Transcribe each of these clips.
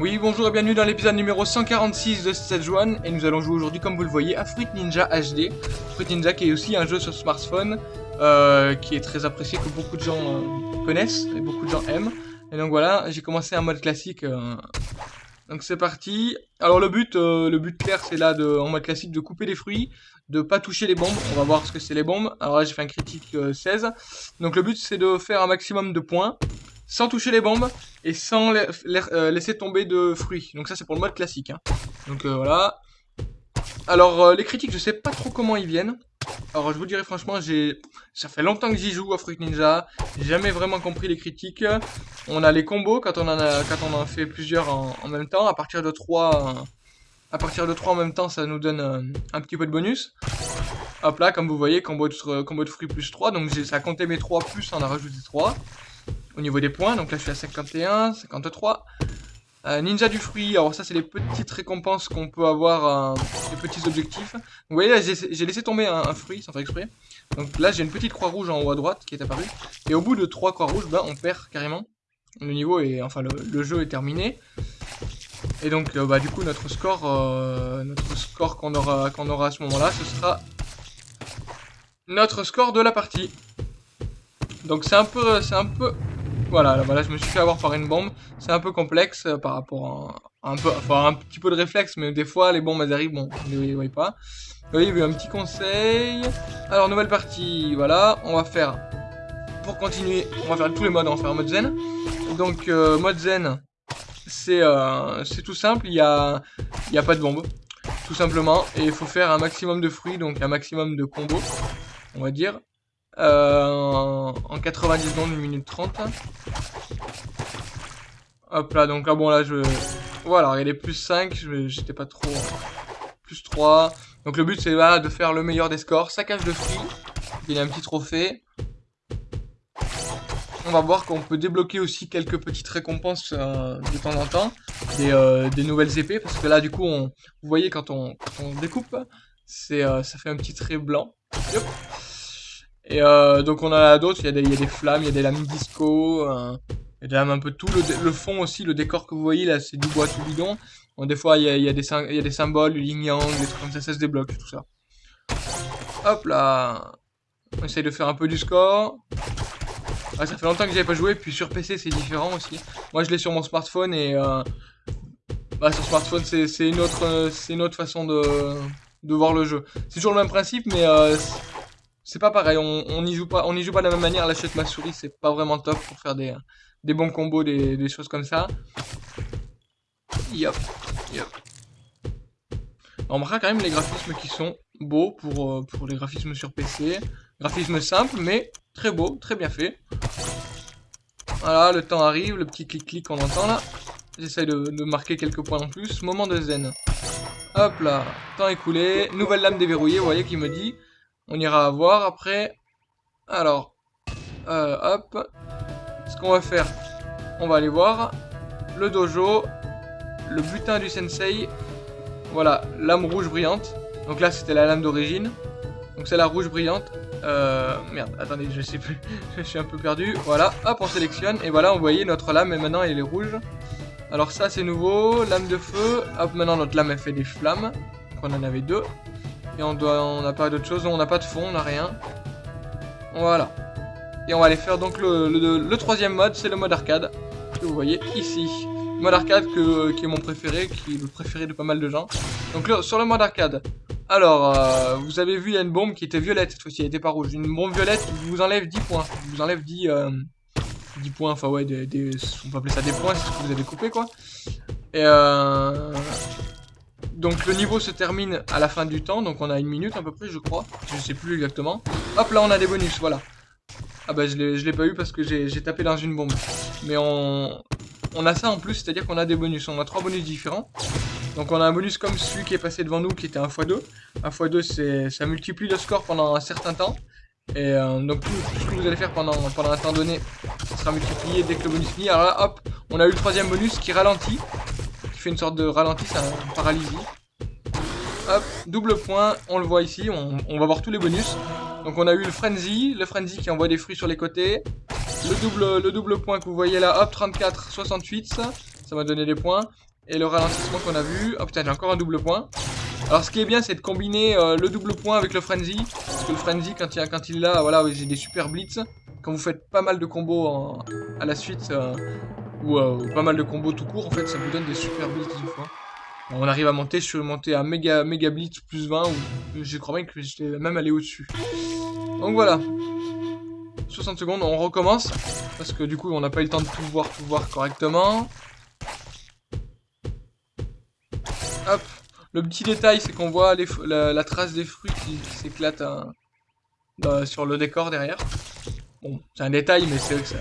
Oui, bonjour et bienvenue dans l'épisode numéro 146 de cette One et nous allons jouer aujourd'hui, comme vous le voyez, à Fruit Ninja HD. Fruit Ninja qui est aussi un jeu sur smartphone, euh, qui est très apprécié, que beaucoup de gens euh, connaissent et beaucoup de gens aiment. Et donc voilà, j'ai commencé un mode classique. euh, Donc c'est parti. Alors le but, le but clair, c'est là, de, en mode classique, de couper les fruits, de pas toucher les bombes. On va voir ce que c'est les bombes. Alors là, j'ai fait un critique euh, 16. Donc le but, c'est de faire un maximum de points sans toucher les bombes et sans euh, laisser tomber de fruits. Donc ça c'est pour le mode classique. hein. Donc euh, voilà. Alors euh, les critiques, je sais pas trop comment ils viennent. Alors je vous dirais franchement, j'ai ça fait longtemps que j'y joue à Fruit Ninja. J'ai jamais vraiment compris les critiques. On a les combos quand on en a quand on fait plusieurs en, même temps. À partir de 3 à partir de 3 en même temps, ça nous donne un petit peu de bonus. Hop là, comme vous voyez, combo de, combo de fruits plus 3. Donc ça a compté mes 3 plus, on a rajouté 3 au niveau des points. Donc là, je suis à 51, 53. Euh, ninja du fruit, alors ça, c'est les petites récompenses qu'on peut avoir, euh, les petits objectifs. Vous voyez, là, j'ai laissé tomber un, fruit sans faire exprès. Donc là, j'ai une petite croix rouge en haut à droite qui est apparue. Et au bout de trois croix rouges, ben, on perd carrément. Le niveau est, enfin, le, jeu est terminé. Et donc, euh, bah, du coup, notre score, euh, notre score qu'on aura, qu'on aura à ce moment-là, ce sera notre score de la partie. Donc c'est un peu, c'est un peu, voilà, là, voilà, je me suis fait avoir par une bombe. C'est un peu complexe euh, par rapport à, un peu, enfin un petit peu de réflexe, mais des fois les bombes elles arrivent, bon, on ne les voit pas. Voyez, il y a eu un petit conseil. Alors nouvelle partie, voilà, on va faire, pour continuer, on va faire tous les modes, on va faire mode zen. Donc euh, mode zen, c'est, euh, c'est tout simple, il y a, y a pas de bombe, tout simplement, et il faut faire un maximum de fruits, donc un maximum de combos, on va dire. Euh, en 90 secondes, 1 minute 30. Hop là, donc là, bon, là, je... Voilà, il les plus 5, je- j'étais pas trop... Plus 3. Donc le but, c'est voilà, de faire le meilleur des scores. Saccage de fruits. Il y a un petit trophée. On va voir qu'on peut débloquer aussi quelques petites récompenses euh, de temps en temps. Des, euh, des nouvelles épées, parce que là, du coup, on... vous voyez, quand on, découpe, c'est, ça fait un petit trait blanc. Et euh, donc on a d'autres, il y, a des- y a des flammes, il y a des lames disco, euh, il y a des lames un peu tout. Le, fond aussi, le décor que vous voyez là, c'est du bois tout bidon. Des fois il y a, des, y a des symboles, du yin yang, des trucs comme ça, ça se débloque tout ça. Hop là On essaye de faire un peu du score. Ah, ça fait longtemps que j'avais pas joué, puis sur PC c'est différent aussi. Moi je l'ai sur mon smartphone et... Euh, bah sur smartphone c'est une, autre, une autre façon de, de voir le jeu. C'est toujours le même principe mais... C'est pas pareil, on n'y joue pas, on n'y joue pas de la même manière. Là, avec ma souris, c'est pas vraiment top pour faire des, des bons combos, des, choses comme ça. Yop, yop. On remarquera quand même les graphismes qui sont beaux pour, euh, pour les graphismes sur PC. Graphisme simple, mais très beau, très bien fait. Voilà, le temps arrive, le petit clic-clic qu'on entend là. J'essaye de marquer quelques points en plus. Moment de zen. Hop là, temps écoulé. Nouvelle lame déverrouillée, vous voyez, qui me dit. On ira voir après. Alors, euh, hop. Ce qu'on va faire, on va aller voir le dojo, le butin du sensei. Voilà, lame rouge brillante. Donc là, c'était la lame d'origine. Donc c'est la rouge brillante. Euh, merde, attendez, je sais plus. je suis un peu perdu. Voilà, hop, on sélectionne. Et voilà, on voyait notre lame et maintenant elle est rouge. Alors ça, c'est nouveau. Lame de feu. Hop, maintenant notre lame, elle fait des flammes. Donc on en avait deux. Et on doit, on n'a pas d'autre chose, on n'a pas de fond, on n'a rien. Voilà. Et on va aller faire donc le, troisième mode, c'est le mode arcade, que vous voyez ici. Mode arcade qui est mon préféré, qui est le préféré de pas mal de gens. Donc sur le mode arcade, alors euh, vous avez vu il y a une bombe qui était violette cette fois-ci, elle était pas rouge. Une bombe violette vous enlève 10 points, vous enlève 10, euh, 10 points, enfin ouais, des- on peut appeler ça des points, c'est ce que vous avez coupé quoi. Et euh, donc le niveau se termine à la fin du temps, donc on a une minute à peu près, je crois. Je sais plus exactement. Hop, là on a des bonus, voilà. Ah bah je l'ai pas eu parce que j'ai tapé dans une bombe. Mais on, a ça en plus, c'est-à-dire qu'on a des bonus. On a trois bonus différents. Donc on a un bonus comme celui qui est passé devant nous qui était un x2. Un x2 c'est ça multiplie le score pendant un certain temps. Et euh, donc tout, ce que vous allez faire pendant, pendant un temps donné sera multiplié dès que le bonus finit. Alors là hop, on a eu le troisième bonus qui ralentit une sorte de ralenti, paralysie. Hop, double point, on le voit ici, on, va voir tous les bonus. Donc on a eu le frenzy, le frenzy qui envoie des fruits sur les côtés. Le double, le double point que vous voyez là, hop, 34, 68, ça, m'a donné des points. et le ralentissement qu'on a vu. Oh putain, j'ai encore un double point. Alors ce qui est bien, c'est de combiner euh, le double point avec le frenzy. Parce que le frenzy, quand il, quand il voilà, j'ai des super blitz. Quand vous faites pas mal de combos à la suite, euh, ou pas mal de combos tout court, en fait, ça vous donne des super blitz des fois. On arrive à monter, je suis monté à méga, blitz plus 20, ou je crois même que j'étais même allé au-dessus. Donc voilà. 60 secondes, on recommence. Parce que du coup, on n'a pas eu le temps de tout voir, tout voir correctement. Hop. Le petit détail, c'est qu'on voit la, trace des fruits qui, s'éclate hein, sur le décor derrière. Bon, c'est un détail, mais c'est vrai que ça,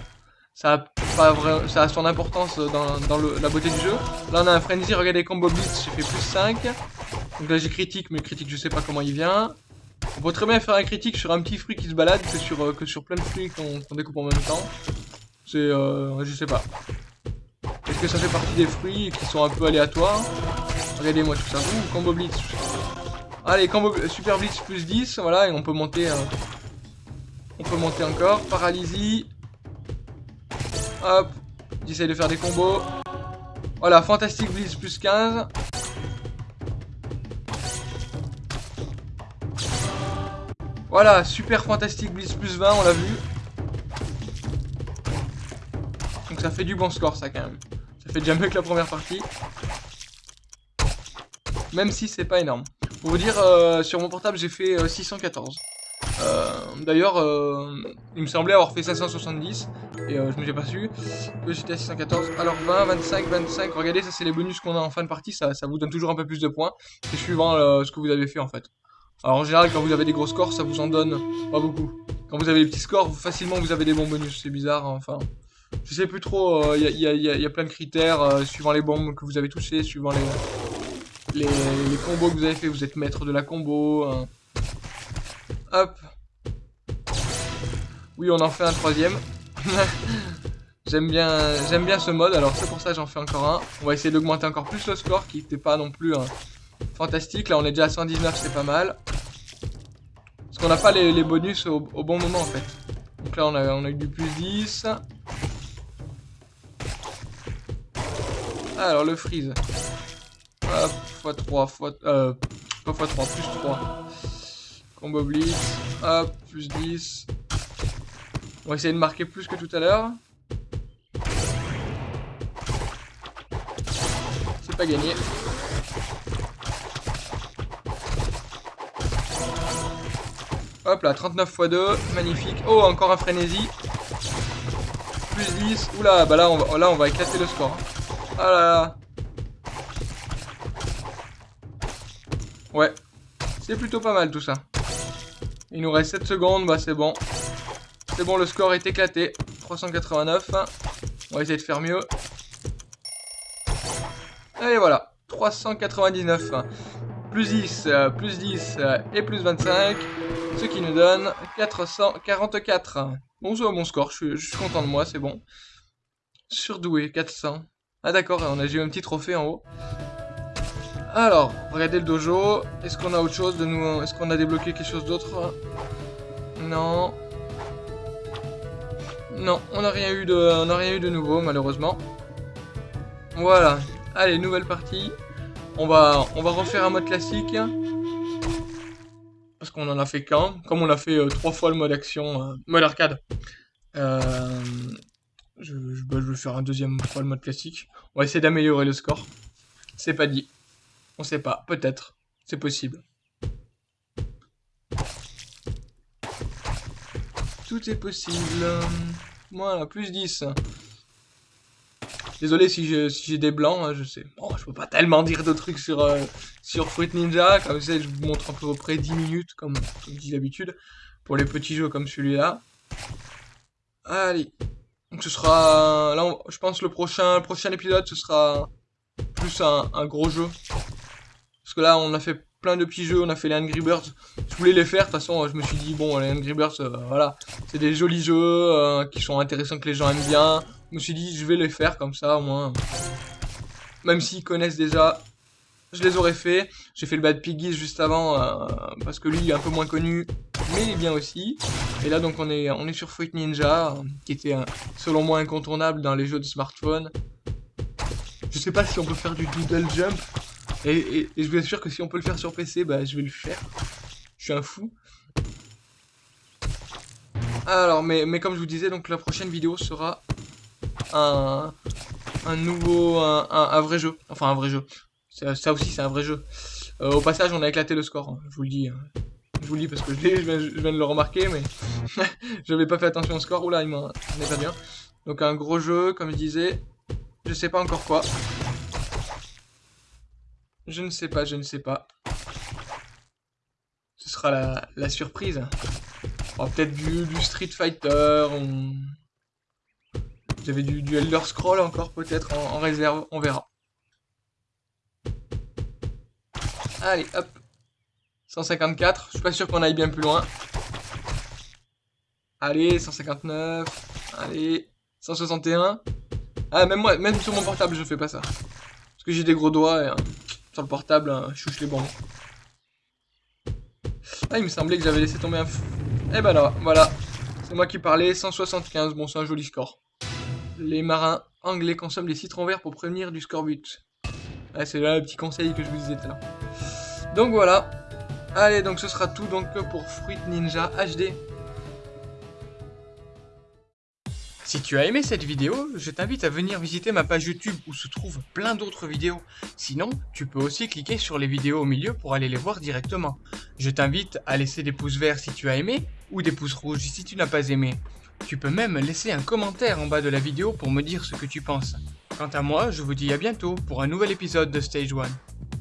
ça a, pas vrai, ça a son importance dans, la beauté du jeu. Là, on a un frenzy, regardez combo blitz, j'ai fait plus 5. Donc là, j'ai critique, mais critique, je sais pas comment il vient. On peut très bien faire un critique sur un petit fruit qui se balade que sur, euh, que sur plein de fruits qu'on découpe en même temps. C'est, euh, je sais pas. Est-ce que ça fait partie des fruits qui sont un peu aléatoires? Regardez-moi tout ça. Ouh, combo blitz. Allez, combo super blitz plus 10, voilà, et on peut monter... Euh, on peut monter encore. Paralysie. Hop. J'essaye de faire des combos. Voilà, fantastique blitz plus 15. Voilà, super fantastique blitz plus 20, on l'a vu. Donc ça fait du bon score ça quand même. Ça fait déjà mieux que la première partie. Même si c'est pas énorme. Pour vous dire, euh, sur mon portable j'ai fait 614. Euh, euh, d'ailleurs, il me semblait avoir fait 570 et je me suis pas su j'étais à 614. Alors 20, 25, 25, regardez, ça c'est les bonus qu'on a en fin de partie, ça, ça vous donne toujours un peu plus de points. C'est suivant ce que vous avez fait en fait. Alors en général, quand vous avez des gros scores, ça vous en donne pas beaucoup. Quand vous avez des petits scores, facilement vous avez des bons bonus. C'est bizarre, hein, enfin... Je sais plus trop, il y, a, plein de critères, euh, suivant les bombes que vous avez touchées, suivant les, les, combos que vous avez fait, vous êtes maître de la combo. Hein. Hop. Oui, on en fait un troisième. j'aime bien, j'aime bien ce mode, alors c'est pour ça j'en fais encore un. On va essayer d'augmenter encore plus le score, qui n'était pas non plus fantastique. Là, on est déjà à 119, c'est pas mal. Parce qu'on n'a pas les, bonus au, bon moment, en fait. Donc là, on a, eu du plus 10. Alors, le freeze. Hop, x3, x... Euh, pas x3, plus 3. Combo blitz. Hop, plus 10. On va essayer de marquer plus que tout à l'heure. C'est pas gagné. Hop là, 39 x 2, magnifique. Oh, encore un frénésie. Plus 10. Oula, bah là on va, là, on va éclater le score. Ah là là. Ouais. C'est plutôt pas mal tout ça. Il nous reste 7 secondes, bah c'est bon. C'est bon, le score est éclaté. 389. On va essayer de faire mieux. Et voilà. 399. Plus 10, euh, plus 10 euh, et plus 25. Ce qui nous donne 444. Bon, c'est bon score, je suis, content de moi, c'est bon. Surdoué, 400. Ah d'accord, on a eu un petit trophée en haut. Alors, regardez le dojo. Est-ce qu'on a autre chose de nous Est-ce qu'on a débloqué quelque chose d'autre Non. Non, on n'a rien eu de, nouveau malheureusement. Voilà. Allez, nouvelle partie. On va, on refaire un mode classique parce qu'on en a fait qu'un, comme on a fait euh, trois fois le mode action, euh, mode arcade. Euh, je, bah, je, vais faire un deuxième fois le mode classique. On va essayer d'améliorer le score. C'est pas dit. On sait pas. Peut-être. C'est possible. Tout est possible. Voilà, plus 10. Désolé si j'ai des blancs, hein, je sais. Bon, je peux pas tellement dire de trucs sur, euh, sur Fruit Ninja. Comme ça, je vous montre à peu près 10 minutes, comme, je dis d'habitude, pour les petits jeux comme celui-là. Allez. Donc ce sera... Là, je pense le prochain, prochain épisode, ce sera plus un, un, gros jeu. Parce que là, on a fait plein de petits jeux, on a fait les Angry Birds. Je voulais les faire, de toute façon, je me suis dit, bon, les Angry Birds, euh, voilà. C'est des jolis jeux euh, qui sont intéressants, que les gens aiment bien. Je me suis dit, je vais les faire comme ça, au moins. Même s'ils connaissent déjà, je les aurais fait. J'ai fait le Bad Piggies juste avant, euh, parce que lui, il est un peu moins connu, mais il est bien aussi. Et là, donc, on est, on est sur Fruit Ninja, qui était, selon moi, incontournable dans les jeux de smartphone. Je sais pas si on peut faire du doodle jump. Et, je vous assure que si on peut le faire sur PC, bah je vais le faire. Je suis un fou. Alors, mais, mais comme je vous disais, donc la prochaine vidéo sera un, un nouveau, un, vrai jeu. Enfin, un vrai jeu. Ça, aussi, c'est un vrai jeu. Euh, au passage, on a éclaté le score, hein, je vous le dis. Hein. Je vous le dis parce que je, je, viens, je viens de le remarquer, mais j'avais pas fait attention au score. Oula, il m'en est pas bien. Donc un gros jeu, comme je disais. Je sais pas encore quoi. Je ne sais pas, je ne sais pas. Ce sera la, surprise. Peut-être du, Street Fighter. On... J'avais du, du Elder Scroll encore peut-être en, réserve. On verra. Allez, hop. 154. Je suis pas sûr qu'on aille bien plus loin. Allez, 159. Allez, 161. Ah, même moi, même sur mon portable, je fais pas ça. Parce que j'ai des gros doigts et sur le portable, hein, chouche les bons. Ah, il me semblait que j'avais laissé tomber un... Et eh ben là, voilà. C'est moi qui parlais, 175. Bon, c'est un joli score. Les marins anglais consomment des citrons verts pour prévenir du scorbut. Ah, c'est là le petit conseil que je vous disais tout à l'heure. Donc voilà. Allez, donc ce sera tout donc pour Fruit Ninja HD. Si tu as aimé cette vidéo, je t'invite à venir visiter ma page YouTube où se trouvent plein d'autres vidéos. Sinon, tu peux aussi cliquer sur les vidéos au milieu pour aller les voir directement. Je t'invite à laisser des pouces verts si tu as aimé ou des pouces rouges si tu n'as pas aimé. Tu peux même laisser un commentaire en bas de la vidéo pour me dire ce que tu penses. Quant à moi, je vous dis à bientôt pour un nouvel épisode de Stage 1.